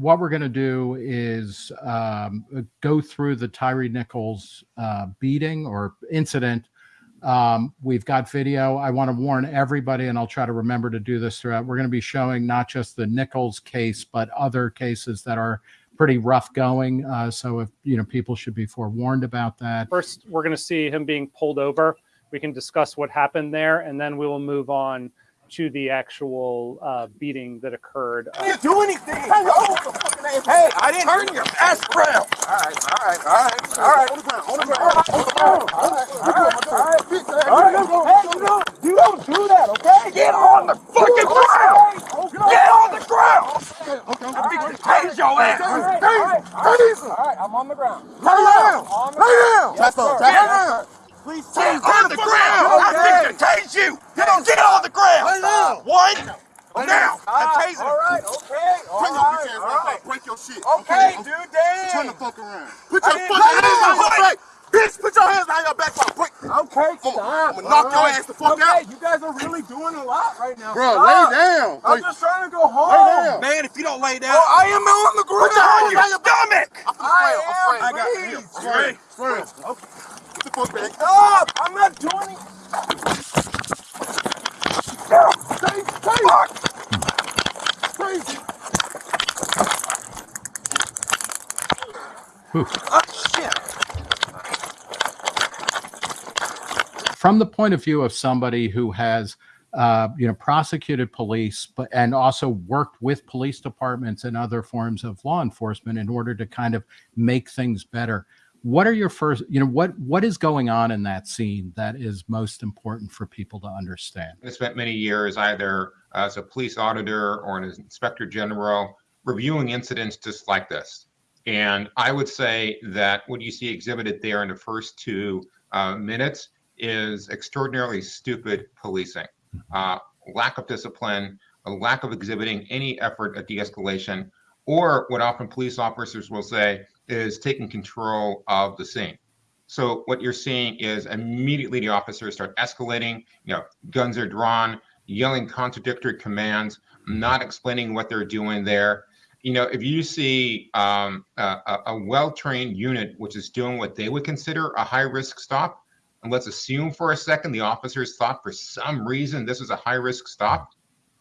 what we're going to do is um, go through the Tyre Nichols uh, beating or incident. Um, we've got video. I want to warn everybody, and I'll try to remember to do this throughout. We're going to be showing not just the Nichols case, but other cases that are pretty rough going. Uh, so if you know, people should be forewarned about that. First, we're going to see him being pulled over. We can discuss what happened there, and then we will move on to the actual uh, beating that occurred. I didn't do anything. Hey, hey, I didn't turn your ass around. All right, all right, all right, all right. On the ground, on the ground, on the ground. All right, all right, all right. All right, hey, you don't, you don't do that, okay? Get on the fucking ground. Get on the ground. Okay, okay. I think you tase your ass. Tase, All right, I'm on the ground. Lay down. Lay down. Tap up, tap up. Please Get on the ground! I think to tase you! Get on, get on the ground! Lay down! One! Now! I tase him! Alright, okay, alright, alright. Break your shit. Okay, dude, damn! Turn the fuck around. Put your fucking hands on your back! Bitch, put your hands behind your back while I break. Okay, stop. I'm gonna knock your ass the fuck okay, out. you guys are really doing a lot right now. Bro, Stop. lay down. I'm Lay- just trying to go home. Lay down. Man, if you don't lay down, Oh, I am on the ground. Put your hands behind your stomach. I I'm afraid. am, I got please. him. Afraid. Afraid. Okay. The back. Stop! I'm not doing it. Stay, stay. Crazy. Oh shit. from the point of view of somebody who has uh, you know prosecuted police but and also worked with police departments and other forms of law enforcement in order to kind of make things better what are your first you know what what is going on in that scene that is most important for people to understand? I spent many years either as a police auditor or an inspector general reviewing incidents just like this. And I would say that what you see exhibited there in the first two uh, minutes is extraordinarily stupid policing, uh, lack of discipline, a lack of exhibiting any effort at de-escalation, or what often police officers will say is taking control of the scene. So what you're seeing is immediately the officers start escalating, you know, guns are drawn, yelling contradictory commands, not explaining what they're doing there. You know, if you see um, a, a- well-trained unit which is doing what they would consider a high-risk stop, and let's assume for a second the officers thought for some reason this was a high-risk stop,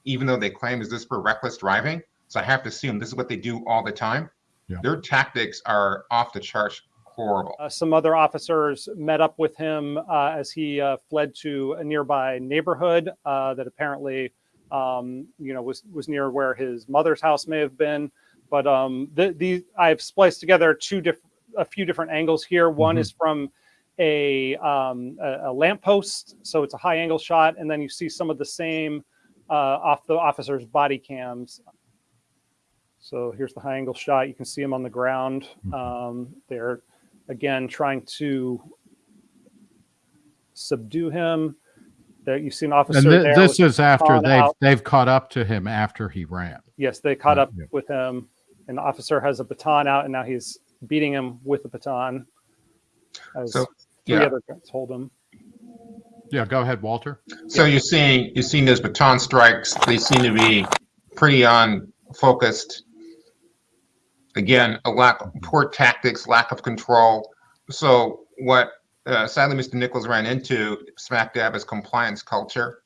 even though they claim is this for reckless driving. So I have to assume this is what they do all the time. Yeah. Their tactics are off the charts horrible. Uh, some other officers met up with him uh, as he uh, fled to a nearby neighborhood uh, that apparently, um, you know, was was near where his mother's house may have been. But um, the, the I've spliced together two different, a few different angles here. One Mhm. is from a um, a, a lamppost, so it's a high angle shot, and then you see some of the same uh, off the officer's body cams. So here's the high angle shot. You can see him on the ground. Um, they're again trying to subdue him. There, you see an officer and thi- there. this is after they've out. they've caught up to him after he ran Yes, they caught Uh, up yeah. with him, and the officer has a baton out, and now he's beating him with the baton. As So, three yeah. other guys hold him. yeah go ahead walter So you're seeing you're seeing those baton strikes. They seem to be pretty on focused. Again, a lack of poor tactics, lack of control. So what uh, sadly Mr. Nichols ran into smack dab is compliance culture.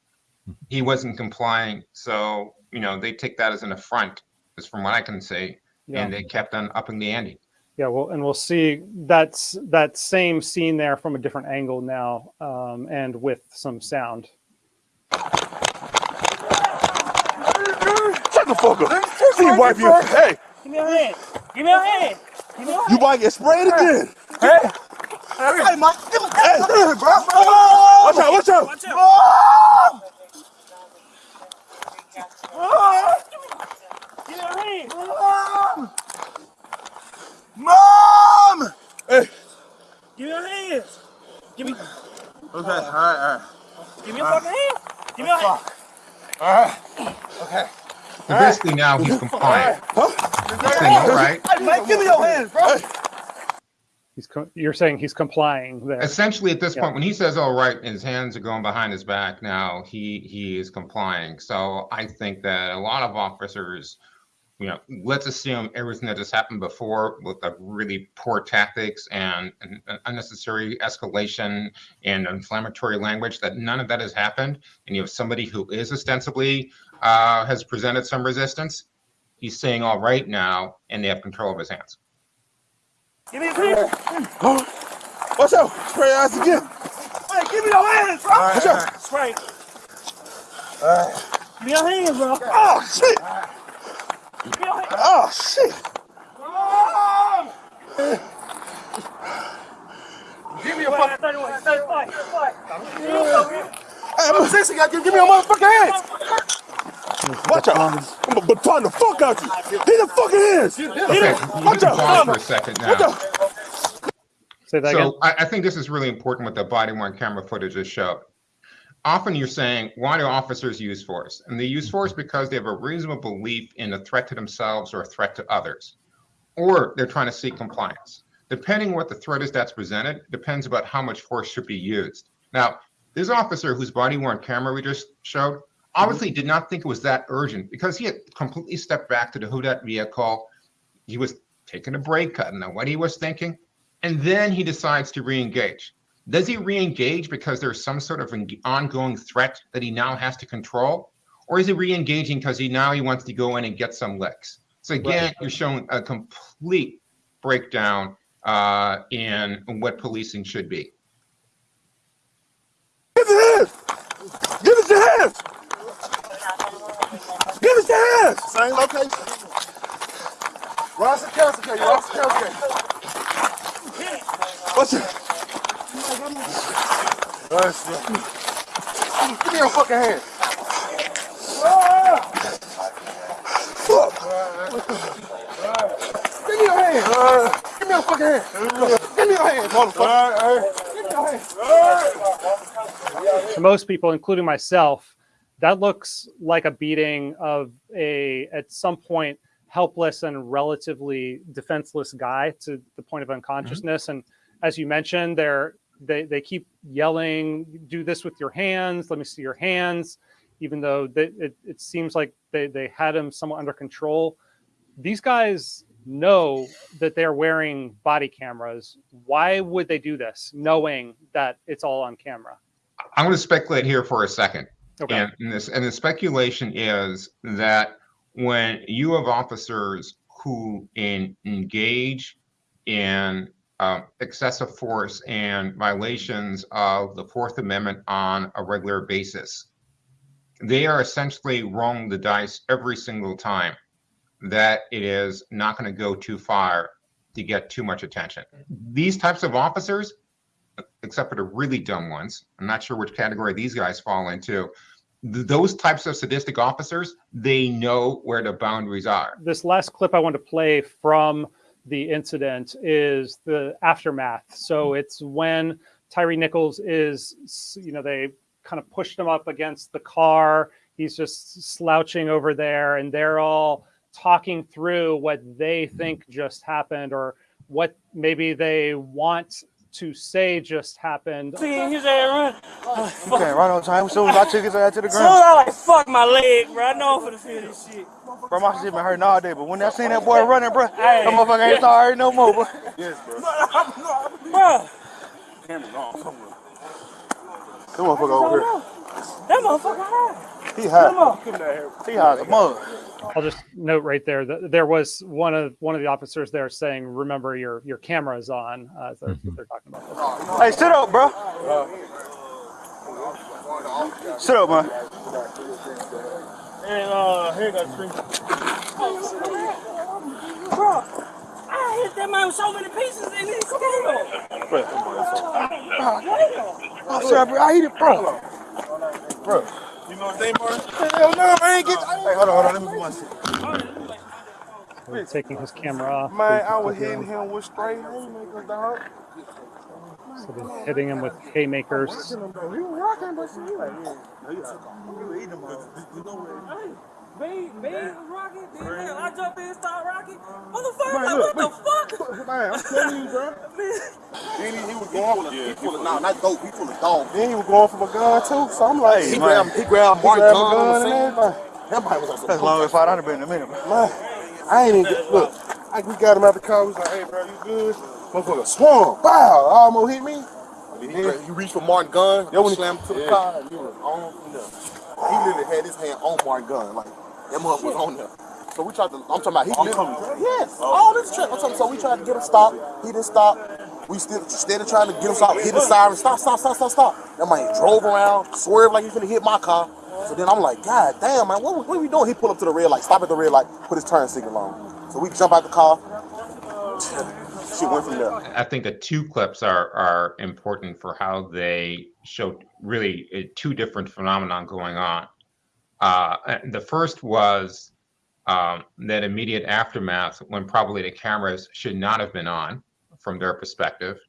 He wasn't complying, so you know they take that as an affront, is from what I can say, Yeah. and they kept on upping the ante. Yeah, well, and we'll see that's that same scene there from a different angle now, um, and with some sound. Shut the fuck up. See you wipe you. Hey, Give me your hand. Give me your hand. Give me your you might get sprayed again. Hey, hey, Mike, Hey, bro. watch out, watch out. Watch out. Mom! Give me your hand. Mom! Mom! Hey, Give me your hand. Give me, Okay, all right, all right, give me your fucking hand. Give me your hand. all right. Okay. So basically now he's compliant. He's saying, all right. Mike, give me your hands, bro. He's co- you're saying he's complying there. Essentially, at this Yeah. point, when he says "all right," and his hands are going behind his back, now he he is complying. So I think that a lot of officers you know, let's assume everything that has happened before with the really poor tactics and, and unnecessary escalation and inflammatory language, that none of that has happened. And you have somebody who is ostensibly uh, has presented some resistance. He's saying all right now, and they have control of his hands. Give me your hands. Watch out. Spray your ass again. Hey, give me your hands, bro. Watch out. Spray. Give me your hands, bro. Oh, shit. Give me your hands. Oh, shit. Give me your fucking. 31, 35, 35. Hey, I'm a sexy guy. Give give me your motherfucking hands. Watch out. I'm gonna baton the fuck out you. Hit the fucking hands. Hit Okay, it. you Watch out. for a second Watch now. out. Say that again. So I, I think this is really important what the body worn camera footage has showed. Often you're saying, why do officers use force? And they use force because they have a reasonable belief in a threat to themselves or a threat to others. Or they're trying to seek compliance. Depending what the threat is that's presented, depends about how much force should be used. Now, this officer whose body worn camera we just showed obviously did not think it was that urgent because he had completely stepped back to the Hudat vehicle. He was taking a break, I don't know what he was thinking. And then he decides to re-engage. Does he re-engage because there's some sort of ongoing threat that he now has to control? Or is he re-engaging because he now he wants to go in and get some licks? So again, you're showing a complete breakdown uh, in what policing should be. Give us your hands. Give us your hands. Give us your hands. Same location. Ross and Ross and? Give me your fucking hand. Fuck. Give me your hand. Give me your fucking hand. Give me your hand, motherfucker. Give me your hand. to most people, including myself, that looks like a beating of a at some point helpless and relatively defenseless guy to the point of mm-hmm. unconsciousness. And as you mentioned, they're they they keep yelling, "Do this with your hands. Let me see your hands." Even though they, it it seems like they they had him somewhat under control. These guys know that they're wearing body cameras. Why would they do this, knowing that it's all on camera? I'm going to speculate here for a second. Okay. And, and this and the speculation is that when you have officers who in, engage in um, excessive force and violations of the Fourth Amendment on a regular basis, they are essentially rolling the dice every single time that it is not going to go too far to get too much attention. These types of officers, except for the really dumb ones, I'm not sure which category these guys fall into. Th- Those types of sadistic officers, they know where the boundaries are. this last clip I want to play from the incident is the aftermath. So it's when Tyre Nichols is, you know, they kind of pushed him up against the car. He's just slouching over there, and they're all talking through what they think just happened or what maybe they want to say just happened. Seeing his ass run. Oh, You can't on time. As soon as I took his ass to the Soon as ground, I like fuck my leg, bro. I know I'm finna feel this shit. bro, my shit been hurting all day. But when I seen that boy running, bro, Hey. that motherfucker ain't start hurting no more, bro. yes, Bro, Come on, fuck over here. That motherfucker high. He high. Come on. He has a mug. I'll just note right there that there was one of one of the officers there saying, "Remember your your camera is on." Uh, so that's what they're talking about. This. Hey, sit up, bro. Sit up, man. And uh, here got three. Bro, I hit that man with so many pieces in his scale. I'm sorry, bro. I hit it, bro. You know what they are? Hell no, I ain't get. Hey, hold on, hold on. Let me put my shit. They're taking his camera off. Man, I was hitting him with straight haymakers, dog. So they're hitting him with haymakers. He was rocking, but she was Babe, babe was rocking. Then hell, I jump in and start rocking. Motherfucker, Man, like, look, what the fuck? Man, I'm telling you, bro. Then he, he was going. He full of, nah, not dope. He full of dog. Then he was going for my gun too, so I'm like, He he grabbed, he grabbed grabbed Mark my gun on gun the and scene. everything. That body was on some That's long as five hundred been in a minute, bro. Man, I ain't even get, look. I, we got him out the car. We was like, hey, bro, you good? Motherfucker swung. Wow, almost hit me. He, he reached for Martin gun. Yeah, when he slammed to the yeah. car. And he was on from there. He literally had his hand on Martin gun. Like, that mother was on there. So we tried to, I'm talking about, he literally, yes, all this shit. I'm talking, so we tried to get him stopped. He didn't stop. We still, instead of trying to get him stopped, hit the siren, stop, stop, stop, stop, stop. That man drove around, swerved like he finna hit my car. So then I'm like, God damn, man, what, what are we doing? He pulled up to the red light, stop at the red light, put his turn signal on. So we jump out the car. Shit went from there. I think the two clips are are important for how they show really uh, two different phenomenon going on. Uh, the first was um, that immediate aftermath when probably the cameras should not have been on from their perspective.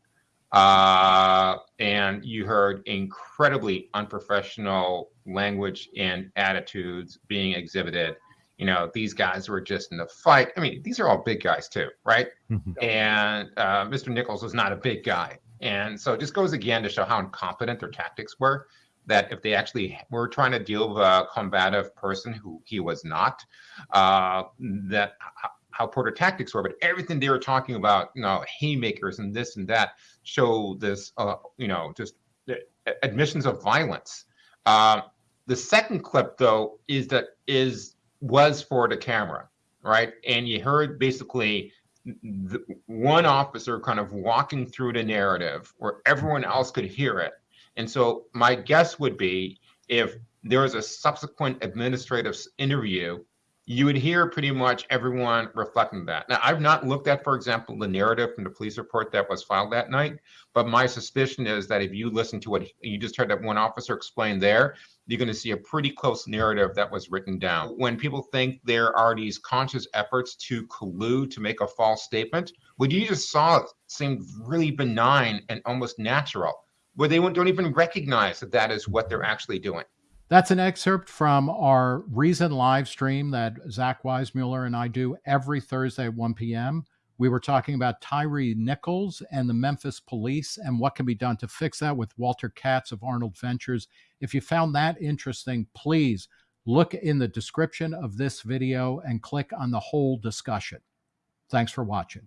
Uh, and you heard incredibly unprofessional language and attitudes being exhibited. You know, these guys were just in the fight. I mean, these are all big guys too, right? And uh, Mr. Nichols was not a big guy. And so it just goes again to show how incompetent their tactics were. That if they actually were trying to deal with a combative person who he was not, uh, that how Porter tactics were. But everything they were talking about, you know, haymakers and this and that, show this, uh, you know, just uh, admissions of violence. Um, the second clip, though, is that is was for the camera, right? And you heard basically the, one officer kind of walking through the narrative where everyone else could hear it. And so my guess would be if there was a subsequent administrative interview, you would hear pretty much everyone reflecting that. Now, I've not looked at, for example, the narrative from the police report that was filed that night, but my suspicion is that if you listen to what you just heard that one officer explain there, you're going to see a pretty close narrative that was written down. When people think there are these conscious efforts to collude to make a false statement, what you just saw seemed really benign and almost natural, where they don't even recognize that that is what they're actually doing. That's an excerpt from our Reason live stream that Zach Weissmueller and I do every Thursday at 1 p.m. We were talking about Tyre Nichols and the Memphis police and what can be done to fix that with Walter Katz of Arnold Ventures. If you found that interesting, please look in the description of this video and click on the whole discussion. Thanks for watching.